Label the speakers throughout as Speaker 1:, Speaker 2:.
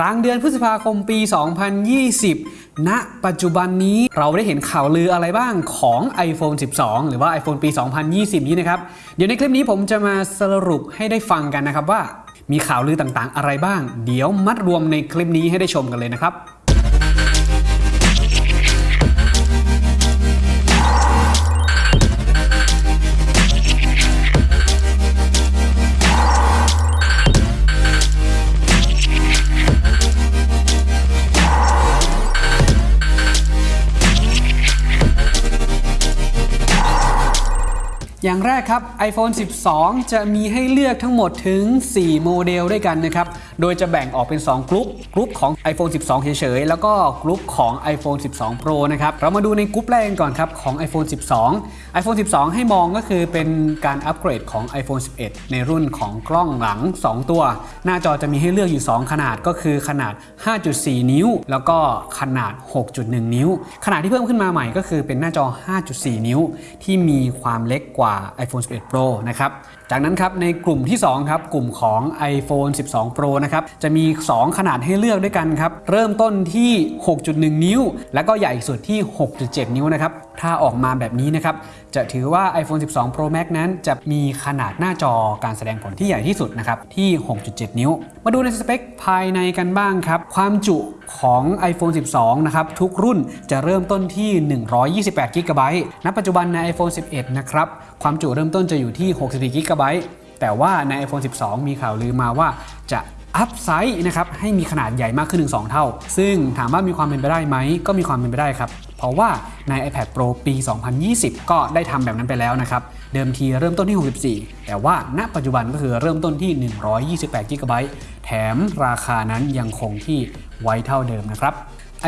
Speaker 1: กลางเดือนพฤษภาคมปี 2020 ณ ปัจจุบันนี้เราได้เห็นข่าวลืออะไรบ้างของ iPhone 12 หรือว่า iPhone ปี 2020 นี้นะครับ เดี๋ยวในคลิปนี้ผมจะมาสรุปให้ได้ฟังกันนะครับว่ามีข่าวลือต่างๆ อะไรบ้าง เดี๋ยวมัดรวมในคลิปนี้ให้ได้ชมกันเลยนะครับ อย่างแรกครับ iPhone 12 จะมีให้เลือกทั้งหมดถึง 4 โมเดลด้วยกันนะครับ โดยจะแบ่งออกเป็น 2 กลุ่มกลุ่มของ iPhone 12 เฉยๆ แล้วก็กลุ่มของ iPhone 12 Pro นะครับ เรามาดูในกลุ่มแรกกันก่อนครับ ของ iPhone 12 iPhone 12 ให้มองก็คือเป็นการอัปเกรดของ iPhone 11 ในรุ่นของกล้องหลัง 2 ตัว หน้าจอจะมีให้เลือกอยู่ 2 ขนาดก็คือขนาด 5.4 นิ้ว แล้วก็ขนาด 6.1 นิ้ว ขนาดที่เพิ่มขึ้นมาใหม่ก็คือเป็นหน้าจอ 5.4 นิ้ว ที่มีความเล็กกว่า iPhone 11 Pro นะครับ จากนั้นครับในกลุ่มที่ 2 ครับ กลุ่มของ iPhone 12 Pro นะครับ จะมี 2 ขนาดให้เลือกด้วยกันครับ เริ่มต้นที่ 6.1 นิ้ว แล้วก็ใหญ่สุดที่ 6.7 นิ้วนะครับ ถ้าออกมาแบบนี้นะครับ จะถือว่า iPhone 12 Pro Max นั้นจะมีขนาดหน้าจอการแสดงผลที่ใหญ่ที่สุดนะครับที่ 6.7 นิ้ว มาดูในสเปคภายในกันบ้างครับ ความจุของ iPhone 12 นะครับ ทุกรุ่นจะเริ่มต้นที่ 128 g b ณ ปัจจุบันใน iPhone 11 นะครับ ความจุเริ่มต้นจะอยู่ที่ 64 g b แต่ว่าใน iPhone 12 มีข่าวลือมาว่าจะ อัพไซส์นะครับให้มีขนาดใหญ่มากขึ้นถึง2เท่า ซึ่งถามว่ามีความเป็นไปได้ไหม ก็มีความเป็นไปได้ครับ เพราะว่าใน iPad Pro ปี 2020 ก็ได้ทำแบบนั้นไปแล้วนะครับ เดิมทีเริ่มต้นที่ 64 แต่ว่าณปัจจุบันก็คือเริ่มต้นที่ 128 g b แถมราคานั้นยังคงที่ไว้เท่าเดิมนะครับ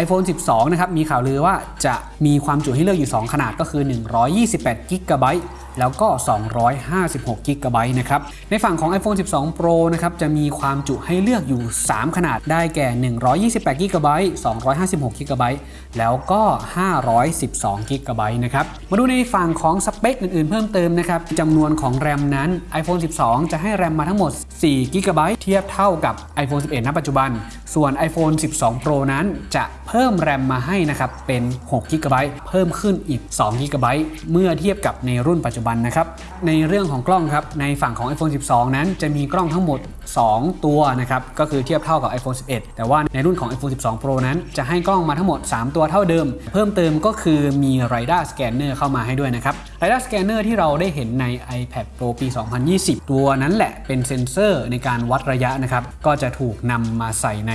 Speaker 1: iPhone 12 นะครับ มีข่าวลือว่าจะมีความจุให้เลือกอยู่ 2 ขนาดก็คือ 128 g b แล้วก็ 256 g b นะครับ ในฝั่งของ iPhone 12 Pro นะครับ จะมีความจุให้เลือกอยู่ 3 ขนาดได้แก่ 128 g b 256 g b แล้วก็ 512 g b นะครับ มาดูในฝั่งของสเปคอื่นๆ เพิ่มเติมนะครับจำนวนของแรมนั้น iPhone 12 จะให้แรมมาทั้งหมด 4 g b เทียบเท่ากับ iPhone 11 ณ ปัจจุบัน ส่วน iPhone 12 Pro นั้นจะ เพิ่มแรมมาให้นะครับเป็น6 g b เพิ่มขึ้นอีก2 g b เมื่อเทียบกับในรุ่นปัจจุบันนะครับในเรื่องของกล้องครับในฝั่งของ iPhone 12 นั้นจะมีกล้องทั้งหมด 2 ตัวนะครับก็คือเทียบเท่ากับ iPhone 11 แต่ว่าในรุ่นของ iPhone 12 Pro นั้นจะให้กล้องมาทั้งหมด 3 ตัวเท่าเดิม เพิ่มเติมก็คือมี Radar Scanner เข้ามาให้ด้วยนะครับ LiDAR Scanner ที่เราได้เห็นใน iPad Pro ปี 2020 ตัวนั้นแหละเป็นเซ็นเซอร์ในการวัดระยะนะครับก็จะถูกนำมาใส่ใน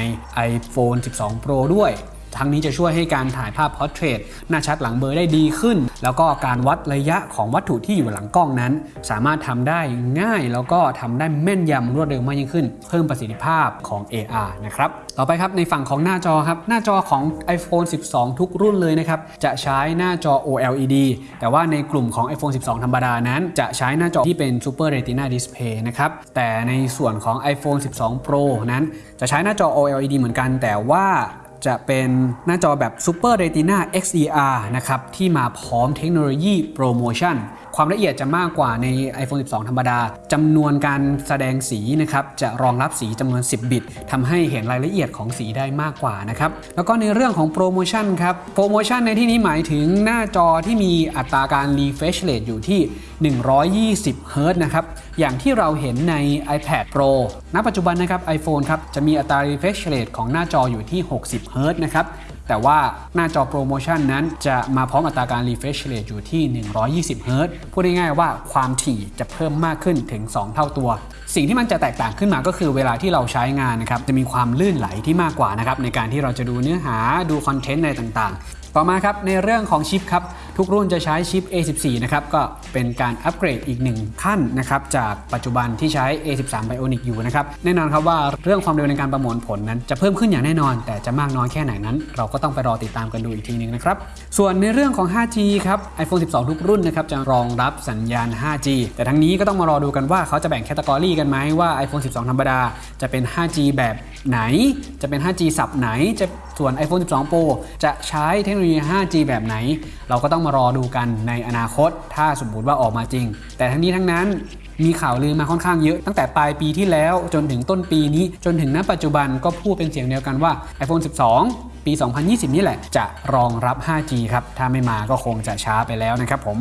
Speaker 1: iPhone 12 Pro ด้วย ทั้งนี้จะช่วยให้การถ่ายภาพ portrait หน้าชัดหลังเบลอได้ดีขึ้น แล้วก็การวัดระยะของวัตถุที่อยู่หลังกล้องนั้น สามารถทำได้ง่าย แล้วก็ทำได้แม่นยำรวดเร็วมากยิ่งขึ้น เพิ่มประสิทธิภาพของ AR นะครับต่อไปครับในฝั่งของหน้าจอครับหน้าจอของ iPhone 12 ทุกรุ่นเลยนะครับจะใช้หน้าจอ OLED แต่ว่าในกลุ่มของ iPhone 12 ธรรมดานั้น จะใช้หน้าจอที่เป็น Super Retina Display นะครับแต่ในส่วนของ iPhone 12 Pro นั้น จะใช้หน้าจอ OLED เหมือนกัน แต่ว่า จะเป็นหน้าจอแบบ Super Retina XDR นะครับที่มาพร้อมเทคโนโลยีโปรโมชั่น ความละเอียดจะมากกว่าใน iPhone 12 ธรรมดาจำนวนการแสดงสีนะครับจะรองรับสีจำนวน 10 บิตทำให้เห็นรายละเอียดของสีได้มากกว่านะครับแล้วก็ในเรื่องของ ProMotion ครับ ProMotion ในที่นี้หมายถึงหน้าจอที่มีอัตราการ refresh rate อยู่ที่ 120 Hz นะครับอย่างที่เราเห็นใน iPad Pro ณ ปัจจุบันนะครับ iPhone ครับจะมีอัตรา refresh rate ของหน้าจออยู่ที่ 60 Hz นะครับ แต่ว่าหน้าจอโปรโมชั่นนั้นจะมาพร้อมอัตราการ refresh rate อยู่ที่ 120 Hz พูดง่ายๆว่าความถี่จะเพิ่มมากขึ้นถึง 2 เท่าตัว สิ่งที่มันจะแตกต่างขึ้นมาก็คือเวลาที่เราใช้งานนะครับ จะมีความลื่นไหลที่มากกว่านะครับ ในการที่เราจะดูเนื้อหาดูคอนเทนต์อะไรต่างๆ ต่อมาครับในเรื่องของชิปครับ ทุกรุ่นจะใช้ชิป A14 นะครับก็เป็นการอัปเกรดอีกหนึ่งขั้นนะครับจากปัจจุบันที่ใช้ A13 Bionic อยู่นะครับแน่นอนครับว่าเรื่องความเร็วในการประมวลผลนั้น จะเพิ่มขึ้นอย่างแน่นอน แต่จะมากน้อยแค่ไหนนั้น เราก็ต้องไปรอติดตามกันดูอีกทีนึงนะครับส่วนในเรื่องของ 5G ครับ iPhone 12 ทุกรุ่นนะครับจะรองรับสัญญาณ 5G แต่ทั้งนี้ก็ต้องมารอดูกันว่าเขาจะแบ่งแคตตากรีกันกันไหมว่า iPhone 12 ธรรมดาจะเป็น 5G แบบไหน จะเป็น 5G สับไหน จะส่วน iPhone 12 Pro จะใช้เทคโนโลยี 5G แบบไหน เราก็ต้องมารอดูกันในอนาคต ถ้าสมมติว่าออกมาจริง แต่ทั้งนี้ทั้งนั้นมีข่าวลือมาค่อนข้างเยอะตั้งแต่ปลายปีที่แล้วจนถึงต้นปีนี้จนถึงณปัจจุบันก็พูดเป็นเสียงเดียวกันว่า iPhone 12 ปี 2020 นี่แหละ จะรองรับ 5G ครับ ถ้าไม่มาก็คงจะช้าไปแล้วนะครับผม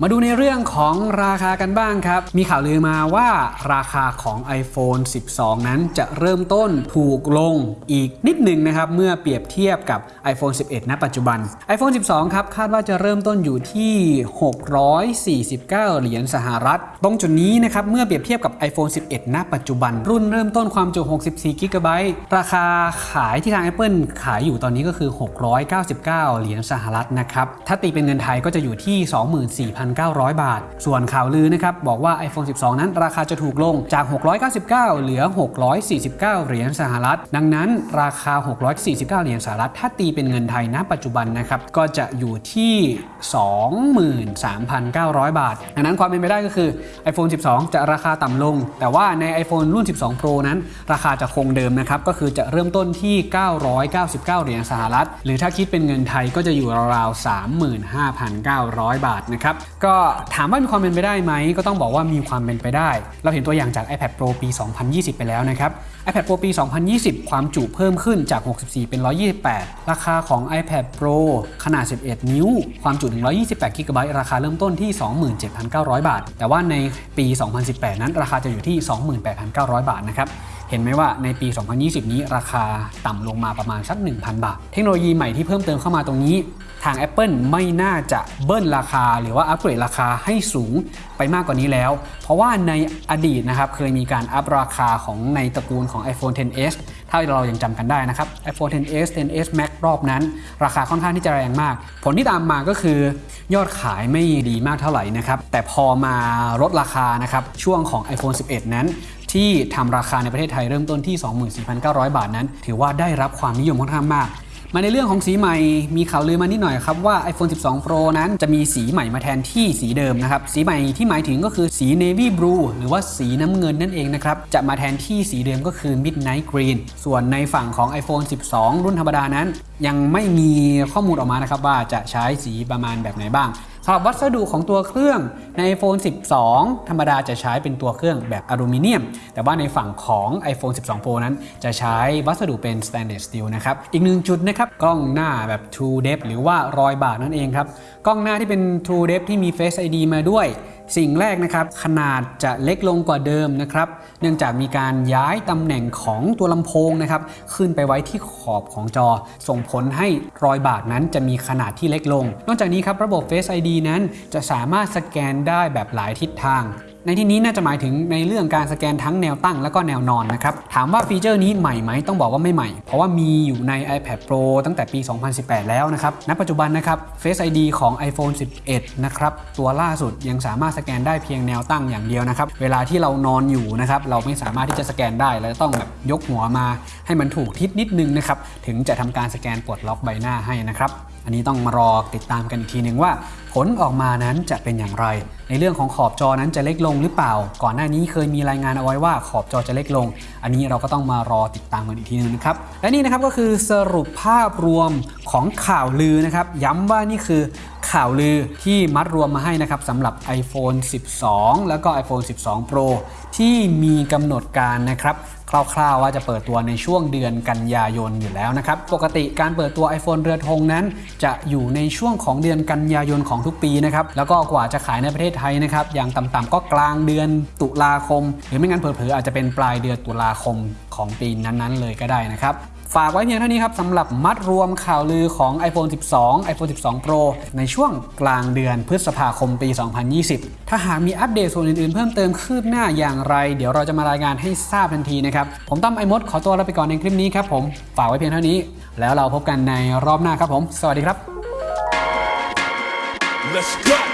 Speaker 1: มาดูในเรื่องของราคากันบ้างครับ มีข่าวลือมาว่าราคาของ iPhone 12 นั้นจะเริ่มต้นถูกลงอีกนิดหนึ่งนะครับ เมื่อเปรียบเทียบกับ iPhone 11 ณ ปัจจุบัน iPhone 12 ครับ คาดว่าจะเริ่มต้นอยู่ที่ 649 เหรียญสหรัฐ ตรงจุดนี้นะครับ เมื่อเปรียบเทียบกับ iPhone 11 ณ ปัจจุบัน รุ่นเริ่มต้นความจุ 64 g b ราคาขายที่ทาง Apple ขายอยู่ตอนนี้ก็คือ 699 เหรียญสหรัฐนะครับ ถ้าตีเป็นเงินไทยก็จะอยู่ที่ 24,000 24,900 บาท ส่วนข่าวลือนะครับบอกว่า iPhone 12 นั้นราคาจะถูกลงจาก 699 เหลือ 649 เหรียญสหรัฐ ดังนั้นราคา 649 เหรียญสหรัฐ ถ้าตีเป็นเงินไทยณปัจจุบันนะครับก็จะอยู่ที่ 23,900 บาท ดังนั้นความเป็นไปได้ก็คือ iPhone 12 จะราคาต่ำลง แต่ว่าใน iPhone รุ่น 12 Pro นั้น ราคาจะคงเดิมนะครับก็คือจะเริ่มต้นที่ 999 เหรียญสหรัฐ หรือถ้าคิดเป็นเงินไทยก็จะอยู่ราวๆ35,900 บาทนะครับก็ถามว่ามีความเป็นไปได้ไหม ก็ต้องบอกว่ามีความเป็นไปได้ เราเห็นตัวอย่างจาก iPad Pro ปี 2020 ไปแล้วนะครับ iPad Pro ปี 2020 ความจุเพิ่มขึ้นจาก 64 เป็น 128 ราคาของ iPad Pro ขนาด 11 นิ้ว ความจุ 128 g b ราคาเริ่มต้นที่ 27,900 บาท แต่ว่าในปี 2018 นั้นราคาจะอยู่ที่ 28,900 บาทนะครับ เห็นไหมว่าในปี 2020 นี้ราคาต่ำลงมาประมาณสัก 1,000 บาท เทคโนโลยีใหม่ที่เพิ่มเติมเข้ามาตรงนี้ ทาง Apple ไม่น่าจะเบิ้ลราคา หรือว่าอัปเกรดราคาให้สูงไปมากกว่านี้แล้ว เพราะว่าในอดีตนะครับเคยมีการอัพราคาของในตระกูลของ iPhone 10s ถ้าเรายังจำกันได้นะครับ iPhone 10s 10s Max รอบนั้น ราคาค่อนข้างที่จะแรงมาก ผลที่ตามมาก็คือยอดขายไม่ดีมากเท่าไหร่นะครับแต่พอมาลดราคานะครับช่วงของ iPhone 11 นั้น ที่ทำราคาในประเทศไทยเริ่มต้นที่ 24,900 บาทนั้น ถือว่าได้รับความนิยมค่อนข้างมาก มาในเรื่องของสีใหม่ มีข่าวลือมานิดหน่อยครับว่า iPhone 12 Pro นั้นจะมีสีใหม่มาแทนที่สีเดิมนะครับ สีใหม่ที่หมายถึงก็คือสี Navy Blue หรือว่าสีน้ำเงินนั่นเองนะครับ จะมาแทนที่สีเดิมก็คือ Midnight Green ส่วนในฝั่งของ iPhone 12 รุ่นธรรมดานั้น ยังไม่มีข้อมูลออกมานะครับว่าจะใช้สีประมาณแบบไหนบ้าง สำหรับวัสดุของตัวเครื่องใน iPhone 12 ธรรมดาจะใช้เป็นตัวเครื่องแบบอลูมิเนียม แต่ว่าในฝั่งของ iPhone 12 Pro นั้นจะใช้วัสดุเป็น stainless steel นะครับ อีกหนึ่งจุดนะครับ กล้องหน้าแบบ True Depth หรือว่ารอยบากนั่นเองครับ กล้องหน้าที่เป็น True Depth ที่มี Face ID มาด้วย สิ่งแรกนะครับขนาดจะเล็กลงกว่าเดิมนะครับ เนื่องจากมีการย้ายตำแหน่งของตัวลำโพงนะครับขึ้นไปไว้ที่ขอบของจอ ส่งผลให้รอยบากนั้นจะมีขนาดที่เล็กลง นอกจากนี้ครับระบบ Face ID นั้นจะสามารถสแกนได้แบบหลายทิศทาง ในที่นี้น่าจะหมายถึงในเรื่องการสแกนทั้งแนวตั้งและก็แนวนอนนะครับ ถามว่าฟีเจอร์นี้ใหม่ไหมต้องบอกว่าไม่ใหม่ เพราะว่ามีอยู่ใน iPad Pro ตั้งแต่ปี 2018 แล้วนะครับ ณ ปัจจุบันนะครับ Face ID ของ iPhone 11 นะครับ ตัวล่าสุดยังสามารถสแกนได้เพียงแนวตั้งอย่างเดียวนะครับ เวลาที่เรานอนอยู่นะครับ เราไม่สามารถที่จะสแกนได้เราจะต้องแบบยกหัวมา ให้มันถูกทิศนิดนึงนะครับ ถึงจะทำการสแกนปลดล็อกใบหน้าให้นะครับ อันนี้ต้องมารอติดตามกันอีกทีหนึ่งว่า ผลออกมานั้นจะเป็นอย่างไร ในเรื่องของขอบจอนั้นจะเล็กลงหรือเปล่า ก่อนหน้านี้เคยมีรายงานเอาไว้ว่าขอบจอจะเล็กลง อันนี้เราก็ต้องมารอติดตามกันอีกทีหนึงนะครับ และนี่นะครับก็คือสรุปภาพรวมของข่าวลือนะครับ ย้ำว่านี่คือข่าวลือที่มัดรวมมาให้นะครับสำหรับ iPhone 12 แล้วก็ iPhone 12 Pro ที่มีกำหนดการนะครับ คร่าวๆว่าจะเปิดตัวในช่วงเดือนกันยายนอยู่แล้วนะครับ ปกติการเปิดตัว iPhone เรือธงนั้น จะอยู่ในช่วงของเดือนกันยายนของทุกปีนะครับ แล้วก็กว่าจะขายในประเทศไทยนะครับ อย่างต่ำๆก็กลางเดือนตุลาคม หรือไม่งั้นเผลอๆอาจจะเป็นปลายเดือนตุลาคมของปีนั้นๆเลยก็ได้นะครับ ฝากไว้เพียงเท่านี้ครับสำหรับมัดรวมข่าวลือของ iPhone 12 iPhone 12 Pro ในช่วงกลางเดือนพฤษภาคมปี 2020 ถ้าหากมีอัปเดตส่วนอื่นๆ เพิ่มเติมคืบหน้าอย่างไร เดี๋ยวเราจะมารายงานให้ทราบทันทีนะครับ ผมตั้มไอมดขอตัวลาไปก่อนในคลิปนี้ครับผม ฝากไว้เพียงเท่านี้ แล้วเราพบกันในรอบหน้าครับผม สวัสดีครับ
Speaker 2: Let's go.